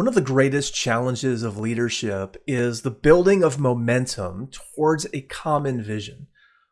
One of the greatest challenges of leadership is the building of momentum towards a common vision.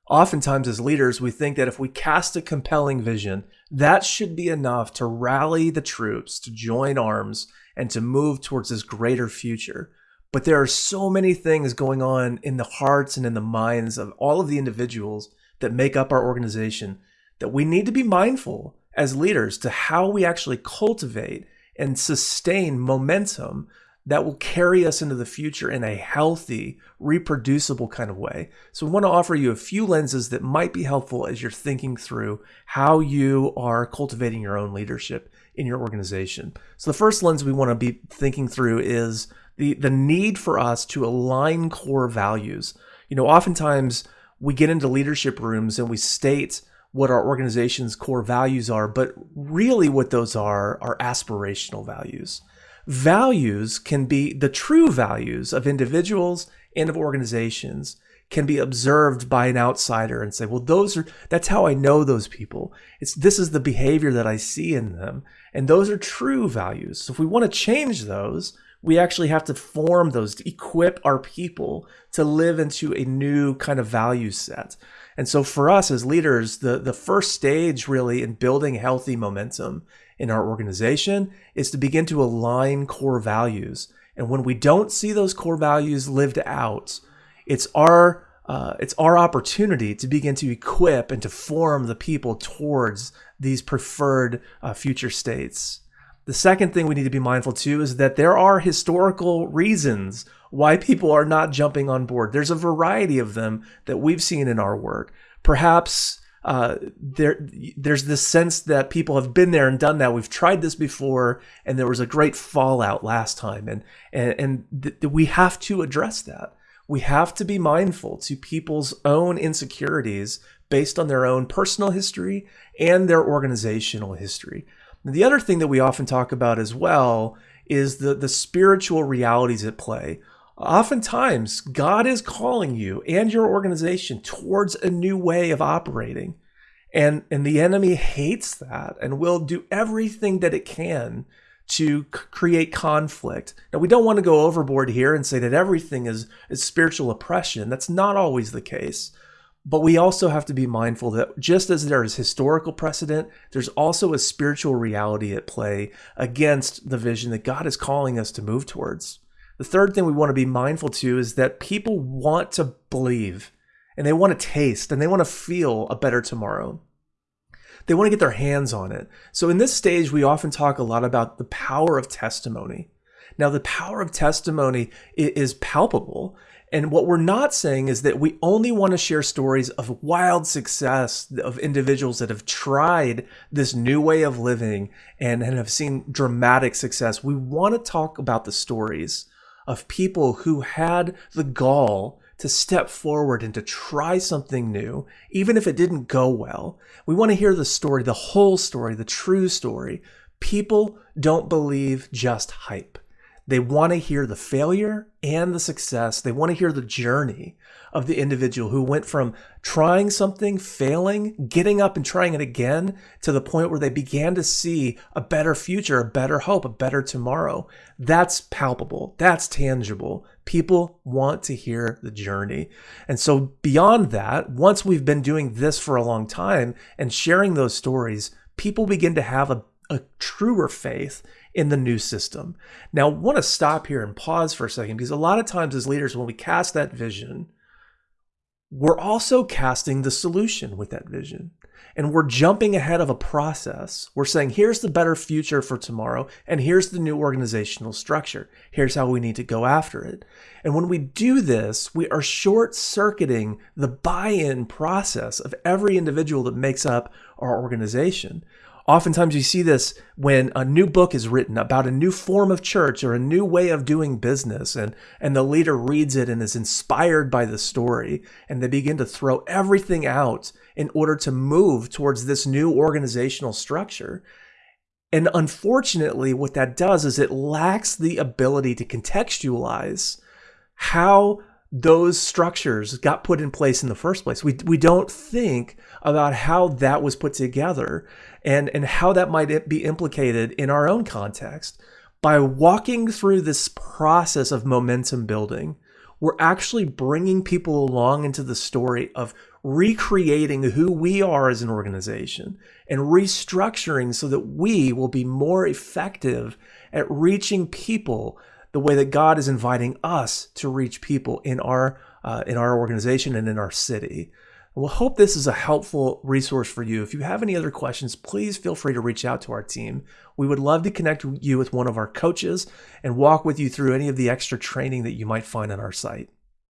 Oftentimes, as leaders, we think that if we cast a compelling vision, that should be enough to rally the troops to join arms and to move towards this greater future. But there are so many things going on in the hearts and in the minds of all of the individuals that make up our organization that we need to be mindful as leaders to how we actually cultivate and sustain momentum that will carry us into the future in a healthy, reproducible kind of way. So, we want to offer you a few lenses that might be helpful as you're thinking through how you are cultivating your own leadership in your organization. So, the first lens we want to be thinking through is the, the need for us to align core values. You know, oftentimes we get into leadership rooms and we state what our organization's core values are, but really what those are are aspirational values. Values can be the true values of individuals and of organizations can be observed by an outsider and say, well, those are, that's how I know those people. It's, this is the behavior that I see in them. And those are true values. So if we want to change those, we actually have to form those to equip our people to live into a new kind of value set. And so for us as leaders, the, the first stage really in building healthy momentum in our organization is to begin to align core values. And when we don't see those core values lived out, it's our uh, it's our opportunity to begin to equip and to form the people towards these preferred uh, future states. The second thing we need to be mindful too is that there are historical reasons why people are not jumping on board. There's a variety of them that we've seen in our work. Perhaps uh, there, there's this sense that people have been there and done that. We've tried this before, and there was a great fallout last time, and and, and th- we have to address that. We have to be mindful to people's own insecurities based on their own personal history and their organizational history. The other thing that we often talk about as well is the, the spiritual realities at play. Oftentimes, God is calling you and your organization towards a new way of operating. And, and the enemy hates that and will do everything that it can to c- create conflict. Now, we don't want to go overboard here and say that everything is, is spiritual oppression. That's not always the case. But we also have to be mindful that just as there is historical precedent, there's also a spiritual reality at play against the vision that God is calling us to move towards. The third thing we want to be mindful to is that people want to believe and they want to taste and they want to feel a better tomorrow. They want to get their hands on it. So in this stage, we often talk a lot about the power of testimony. Now, the power of testimony is palpable and what we're not saying is that we only want to share stories of wild success of individuals that have tried this new way of living and, and have seen dramatic success. We want to talk about the stories of people who had the gall to step forward and to try something new, even if it didn't go well. We want to hear the story, the whole story, the true story. People don't believe just hype. They want to hear the failure and the success. They want to hear the journey of the individual who went from trying something, failing, getting up and trying it again to the point where they began to see a better future, a better hope, a better tomorrow. That's palpable. That's tangible. People want to hear the journey. And so, beyond that, once we've been doing this for a long time and sharing those stories, people begin to have a, a truer faith in the new system. Now, I want to stop here and pause for a second because a lot of times as leaders, when we cast that vision, we're also casting the solution with that vision. And we're jumping ahead of a process. We're saying, here's the better future for tomorrow, and here's the new organizational structure. Here's how we need to go after it. And when we do this, we are short circuiting the buy in process of every individual that makes up our organization. Oftentimes, you see this when a new book is written about a new form of church or a new way of doing business, and, and the leader reads it and is inspired by the story, and they begin to throw everything out in order to move towards this new organizational structure. And unfortunately, what that does is it lacks the ability to contextualize how those structures got put in place in the first place. We, we don't think about how that was put together and, and how that might be implicated in our own context. By walking through this process of momentum building, we're actually bringing people along into the story of recreating who we are as an organization and restructuring so that we will be more effective at reaching people the way that God is inviting us to reach people in our uh, in our organization and in our city. We'll hope this is a helpful resource for you. If you have any other questions, please feel free to reach out to our team. We would love to connect you with one of our coaches and walk with you through any of the extra training that you might find on our site.